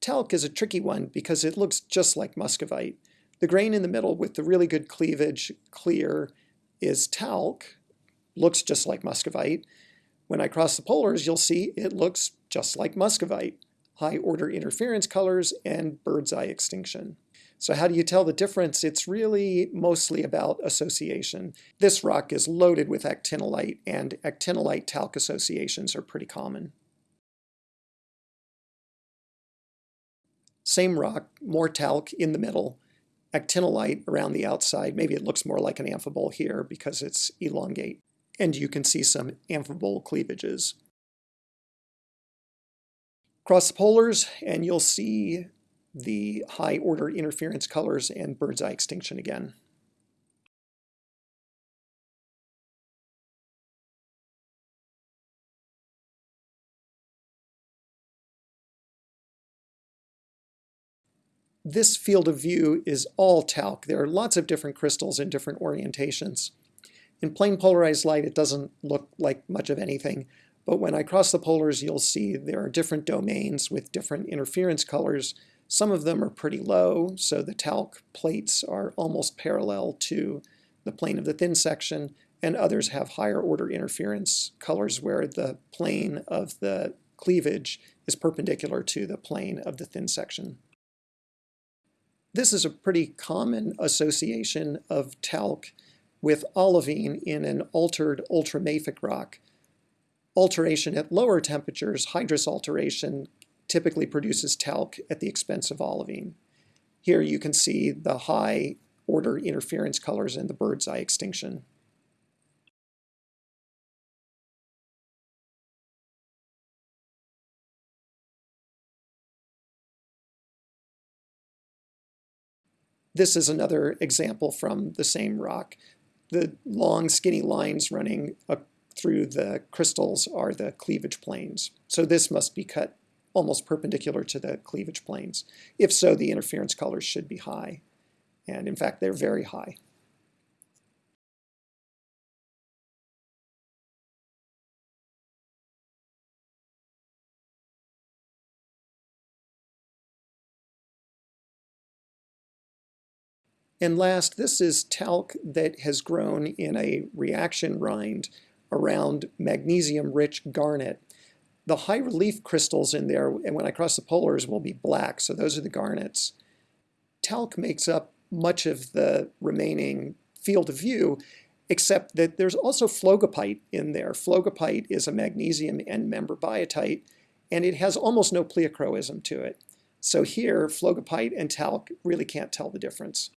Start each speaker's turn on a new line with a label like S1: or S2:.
S1: Talc is a tricky one because it looks just like muscovite. The grain in the middle with the really good cleavage, clear, is talc, looks just like muscovite. When I cross the polars, you'll see it looks just like muscovite, high order interference colors and bird's eye extinction. So how do you tell the difference? It's really mostly about association. This rock is loaded with actinolite, and actinolite talc associations are pretty common. Same rock, more talc in the middle, actinolite around the outside. Maybe it looks more like an amphibole here because it's elongate. And you can see some amphibole cleavages. Cross the polars and you'll see the high order interference colors and bird's eye extinction again. This field of view is all talc. There are lots of different crystals in different orientations. In plain polarized light, it doesn't look like much of anything, but when I cross the polars, you'll see there are different domains with different interference colors. Some of them are pretty low, so the talc plates are almost parallel to the plane of the thin section, and others have higher order interference colors where the plane of the cleavage is perpendicular to the plane of the thin section. This is a pretty common association of talc with olivine in an altered ultramafic rock. Alteration at lower temperatures, hydrous alteration, typically produces talc at the expense of olivine. Here you can see the high order interference colors in the bird's eye extinction. This is another example from the same rock. The long skinny lines running through the crystals are the cleavage planes. So this must be cut almost perpendicular to the cleavage planes. If so, the interference colors should be high. And in fact, they're very high. And last, this is talc that has grown in a reaction rind around magnesium-rich garnet. The high relief crystals in there, and when I cross the polars, will be black, so those are the garnets. Talc makes up much of the remaining field of view, except that there's also phlogopite in there. Phlogopite is a magnesium end member biotite, and it has almost no pleochroism to it. So here, phlogopite and talc really can't tell the difference.